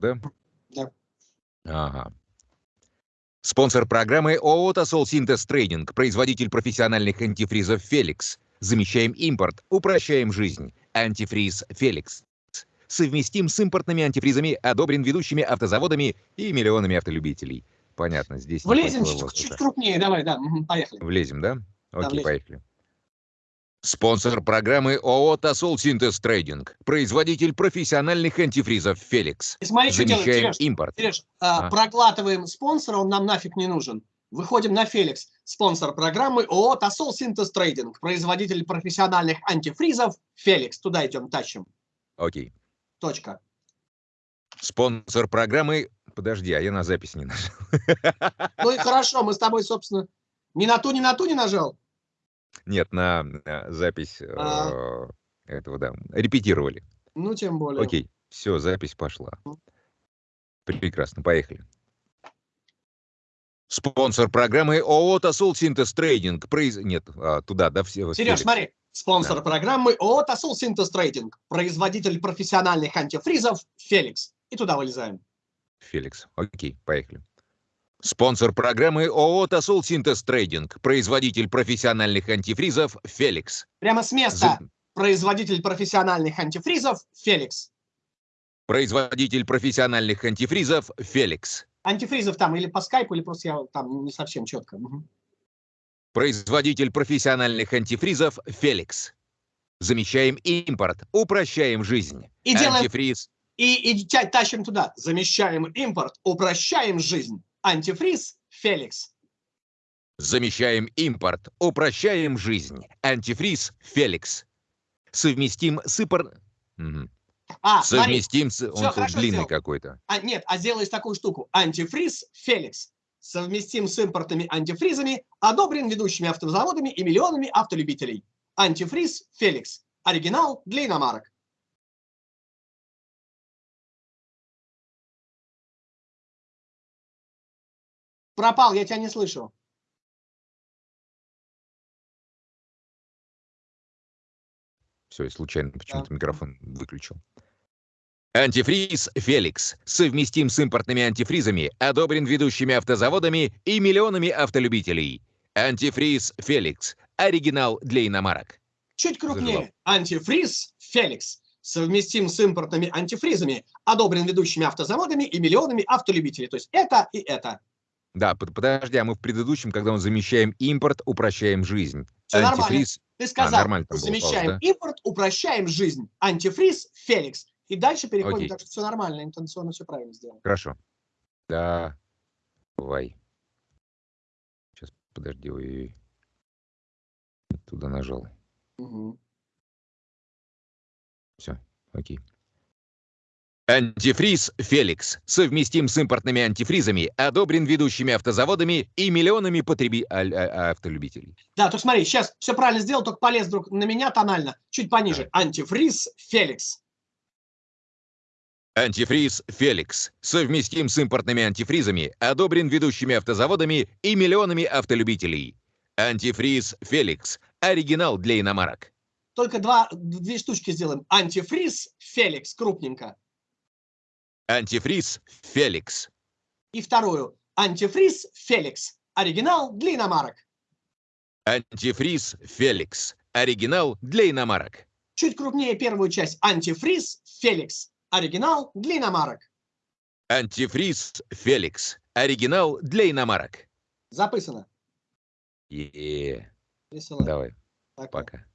да? Да. Ага. Спонсор программы ООО «Тосол Синтез Трейдинг», производитель профессиональных антифризов «Феликс». Замещаем импорт, упрощаем жизнь. Антифриз «Феликс». Совместим с импортными антифризами, одобрен ведущими автозаводами и миллионами автолюбителей. Понятно, здесь... Влезем чуть, чуть крупнее, давай, да, поехали. Влезем, да? Окей, влезем. поехали. Спонсор программы ООО «Тосол Синтез Трейдинг», производитель профессиональных антифризов «Феликс». И смотри, что делаем, Замещаем Сереж, импорт. Сереж, а, А. проглатываем спонсора, он нам нафиг не нужен. Выходим на Феликс, спонсор программы ООО «Тосол Синтез Трейдинг», производитель профессиональных антифризов Феликс. Туда идем, тащим. Окей. Точка. Спонсор программы... Подожди, а я на запись не нажал. Ну и хорошо, мы с тобой, собственно, ни на ту, ни на ту не нажал. Нет, на э, запись э, А. этого, да. Репетировали. Ну, тем более. Окей, все, запись пошла. Прекрасно, поехали. Спонсор программы ООО «Тосол Синтез Трейдинг». Произ... Нет, а, туда, да, все. Сереж, смотри, спонсор программы ООО «Тосол Синтез Трейдинг», производитель профессиональных антифризов Феликс. И туда вылезаем. Феликс. Окей, поехали. Спонсор программы ООО «Тосол Синтез Трейдинг». Производитель профессиональных антифризов «Феликс». Прямо с места. За- Производитель профессиональных антифризов Феликс. Производитель профессиональных антифризов «Феликс». Антифризов там или по скайпу, или просто я там не совсем четко. Мгм. Производитель профессиональных антифризов «Феликс». Замещаем импорт, упрощаем жизнь. И делаем, Антифриз. и, и тащим туда. Замещаем импорт, упрощаем жизнь. Антифриз Феликс. Замещаем импорт, упрощаем жизнь. Антифриз «Феликс». Совместим с ипор... Мгм. А, смотри, Совместим с... Он тут длинный какой-то. а, нет, а сделаешь такую штуку. Антифриз Феликс. Совместим с импортными антифризами, одобрен ведущими автозаводами и миллионами автолюбителей. Антифриз Феликс. Оригинал для иномарок. Пропал, я тебя не слышу. Все, я случайно почему-то микрофон выключил. Антифриз «Феликс» совместим с импортными антифризами, одобрен ведущими автозаводами и миллионами автолюбителей. Антифриз «Феликс» – оригинал для иномарок. Чуть крупнее. Заживал. Антифриз Феликс. Совместим с импортными антифризами, одобрен ведущими автозаводами и миллионами автолюбителей. То есть это и это. Да, под- подожди, а мы в предыдущем, когда мы замещаем импорт, упрощаем жизнь. Нормально. Антифриз, Ты сказал, нормально там было замещаем пауза, импорт, упрощаем жизнь. Антифриз Феликс. И дальше переходим, Окей. так что все нормально, интенционно все правильно сделано. хорошо. Да, давай. Сейчас, подожди, ой, не туда нажал. Мгм. Все, окей. Антифриз «Феликс» совместим с импортными антифризами, одобрен ведущими автозаводами и миллионами потреби... а- а- автолюбителей. Да, только смотри, сейчас все правильно сделал, только полез вдруг на меня тонально, чуть пониже. Антифриз Феликс. Антифриз «Феликс» совместим с импортными антифризами, одобрен ведущими автозаводами и миллионами автолюбителей. Антифриз «Феликс» – оригинал для иномарок. Только два, две штучки сделаем. Антифриз Феликс, крупненько. Антифриз «Феликс». И вторую. Антифриз Феликс. Оригинал для иномарок. Антифриз «Феликс» – оригинал для иномарок. Чуть крупнее первую часть. Антифриз Феликс. Оригинал для иномарок. Антифриз «Феликс» – оригинал для иномарок. Записано. Е-е. Весело. Давай, Пока. пока.